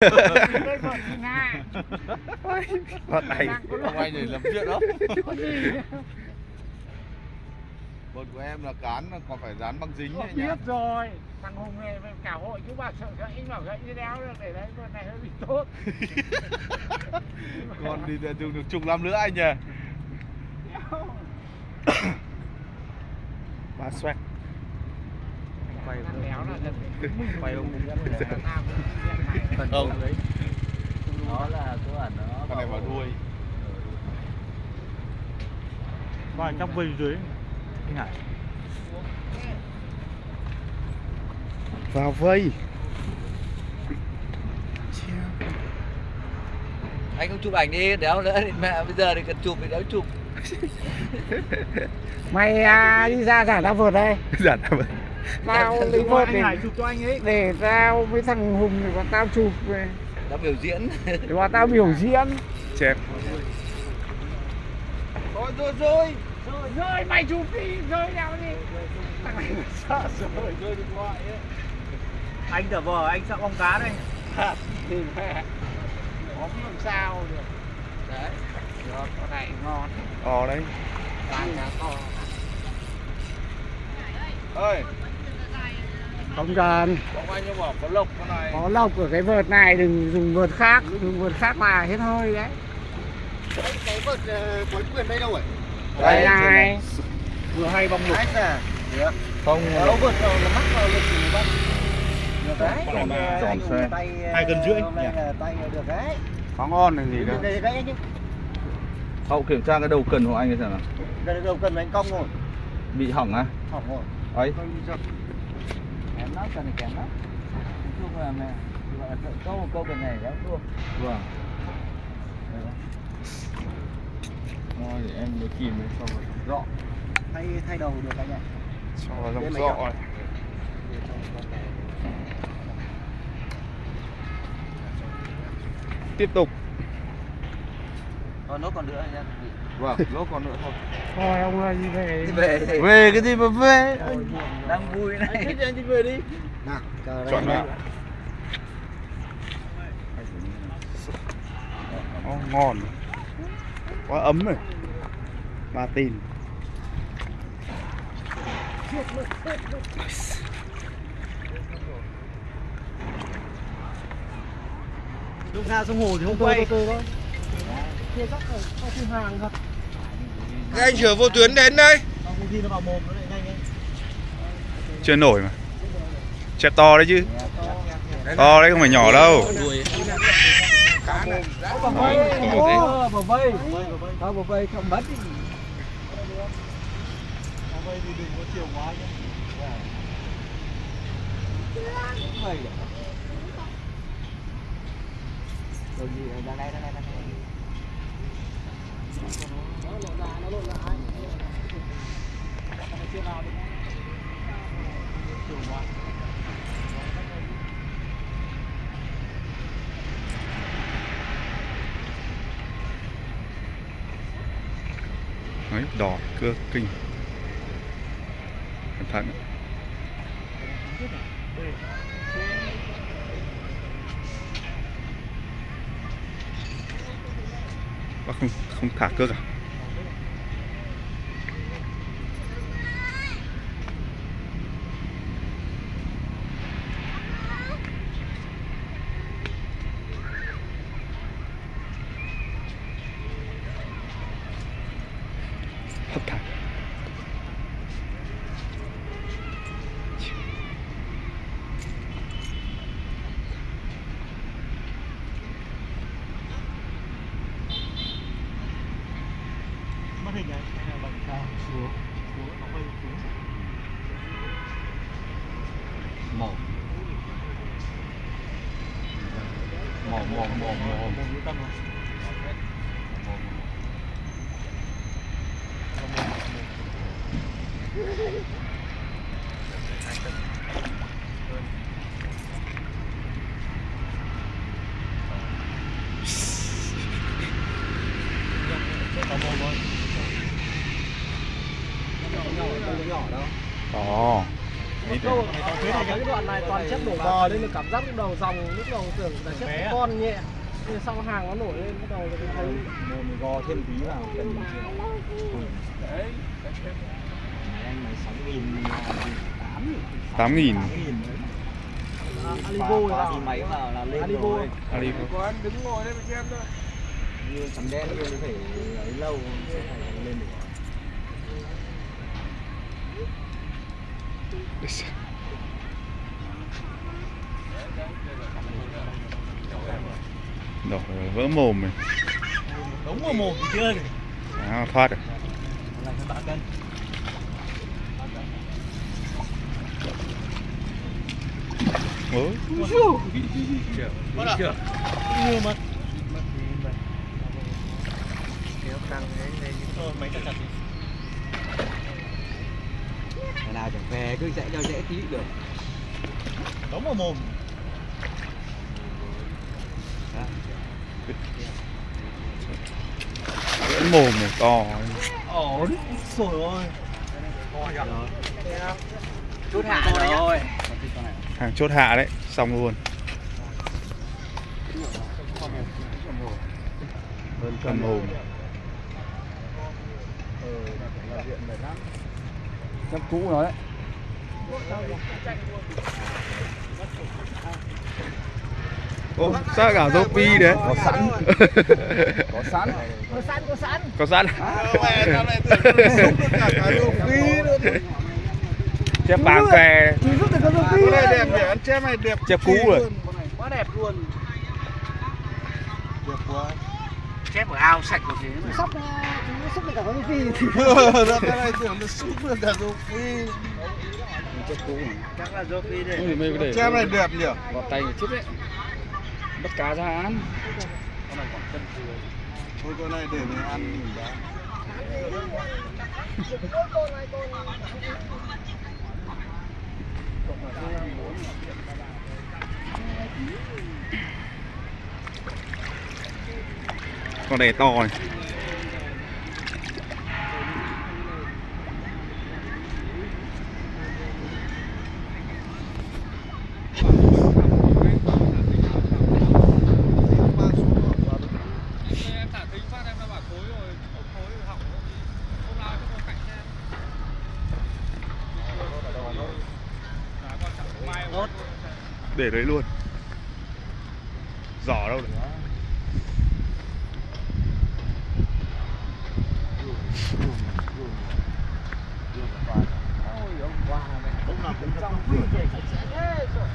đây này Ông anh để làm chuyện đó Bột của em là cán còn phải dán băng dính Tôi biết rồi thằng hùng này cả hội chú bà sợ gãy bảo gãy đi đéo được để đấy con này hơi bị tốt Còn đi để được chục năm nữa anh nhỉ? Ba xoẹt. Quay Quay ông này. Không đó là cơ bản nó Con này vào đuôi. Ba trong vây dưới. Anh Hải Vào vây. Anh không chụp ảnh đi đéo nữa thì mẹ bây giờ thì cần chụp thì đéo chụp. Mày à, đi ra giải tao vượt đây. Giản ra vậy tao lấy vượt để chụp cho anh ấy. để tao với thằng hùng để bọn tao chụp về. Đã biểu diễn. Để bọn tao biểu diễn. Chẹp. Rồi rồi rồi rồi rơi mày chụp đi. Rơi nào đi. Thằng này mà sợ. Rồi Rơi điện thoại ấy. Anh giả vờ anh sợ bóng cá đây. Thì mẹ có làm sao được. Đấy. Được con này ngon. Ồ đấy. Bán cá to. Ơi không cần. Có lộc con này có lộc ở cái vợt này đừng dùng vợt khác dùng vợt khác là hết hơi đấy. Cái vợt cuối quyền đây đâu rồi đây này. Vừa hay bóng lục. À Không Đâu vợt đâu là mắc vào lực thì bắt Được đấy. Mà Còn tròn xe. tay Hai cân rưỡi. hôm nay nhỉ? là tay được đấy. Có ngon này gì đâu. đấy đấy chứ. Hậu kiểm tra cái đầu cần của anh ấy xem nào. Đây đâu cần anh cong rồi. Bị hỏng à? Hỏng rồi. Ấy Lắm cần phải kém lắm nói chung là mẹ gọi là câu một câu bên này đéo thua. Vâng. Thôi để em mới kìm rồi Rõ Thay thay đầu được anh ạ. Cho vào dòng chọn. này Tiếp tục. Còn nốt còn nữa anh em Vâng, lốt còn nữa thôi thôi ông ơi đi về. Đi. về. Thì Về cái gì mà về? Đang vui này. Anh đi về đi. Nào, chờ đây. Chọn nào. Ồ, ngon. Quá ấm rồi. Ba tin. Lúc ra sông hồ thì không quay Các anh chở vô tuyến đến đây. Chưa nổi mà. Chẹp to đấy chứ. To đấy không phải nhỏ đâu. Rồi gì đây đây đây đây đây Đấy, đỏ cưa kinh Cẩn thận Bác không, không thả cước à? Mổ Ồ, ý cái câu thế này cái đoạn này toàn chép nổ bò nên là cảm giác lúc đầu dòng lúc đầu tưởng là chép con nhẹ nhưng sau hàng nó nổi lên bắt đầu thì thấy mình gò thêm tí vào cần đấy anh này sáu nghìn tám nghìn. À, đi máy vào là lên Alibo. rồi. Có anh đứng ngồi đây mà xem thôi. Như sắm đen như phải ấy lâu sẽ phải lên được Rồi vỡ mồm này đúng mà mồm thì chưa à, thoát rồi. Là cho bạn cân. Ủa? như mà. Ngày nào chẳng về cứ dễ cho dễ tí được. Đúng mà mồm. Vỡ mồm này to. Ổn. Rồi ơi. Chút hạ rồi. Hàng chốt hạ đấy xong luôn. Cầm mồm Chấp cũ nó đấy. Ô, sao cả dâu pi đấy Có sẵn. Có sẵn. Có sẵn có sẵn. Có sẵn. Chép dòng phi cái này đẹp nhỉ? Chép này đẹp Chép cũ rồi. quá đẹp luôn. Đẹp quá Chép ở ao sạch của thế mà sắp chúng sắp được cả dòng phi. Nó cái này tưởng nó xúc được cả đồ phi. Chép cũ chắc là do phi có để chép này đẹp nhỉ? vào tay người chết đấy. Bắt cá ra ăn. Thôi con này để mình ăn mình đã con này to này. Để đấy luôn. Giỏ đâu được phát em đã bảo thối rồi thối rồi hỏng rồi hôm nào cho con cảnh xem để đấy luôn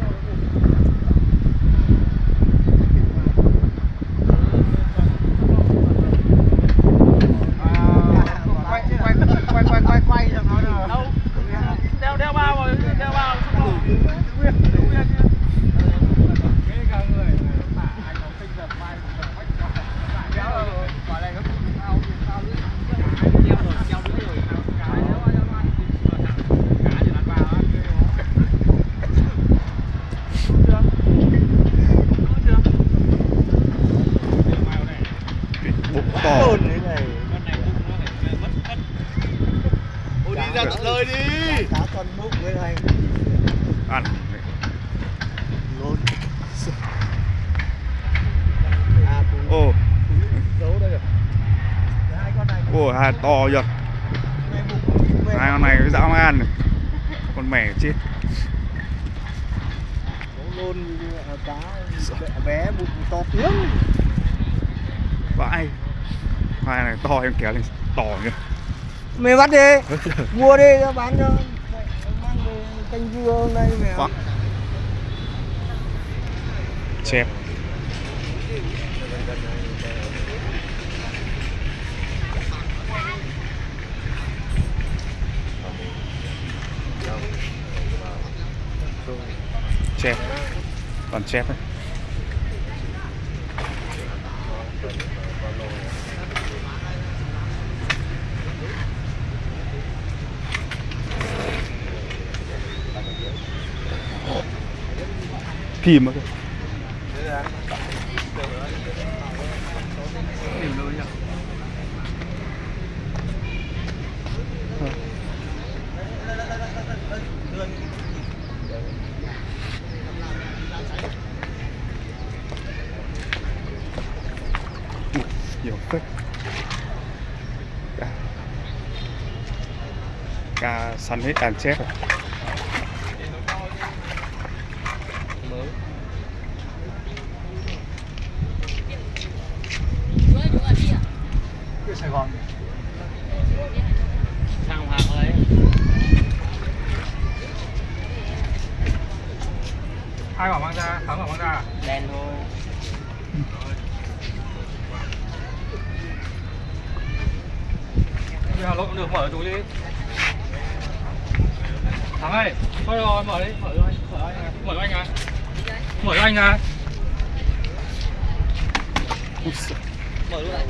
giỏ đâu rồi quay quay quay quay quay quay cho nó nào đâu đeo đeo bao rồi đeo bao xong rồi bụng to ôi đi ra tận nơi đi cá con bụng với thầy ăn. Luôn con này ô hai to bụng hai con này với dã man này con mẻ chết. Luôn cá bé bụng to tiếng. Vãi. Hai này to em kéo lên to nhá mày bắt đi. Mua đi cho bán cho canh dưa hôm nay mẹ Vãi. chép còn toàn chép đấy kìm kìa nhiều phết. Cá săn hết đàn chép rồi. Ai bảo mang ra? Thắng bảo mang ra. Đen thôi. Bây giờ lộn được mở túi đi. Thắng ơi, thôi rồi mở đi, mở cho anh, mở cho anh, mở cho anh à. Mở cho anh à. Mở luôn này.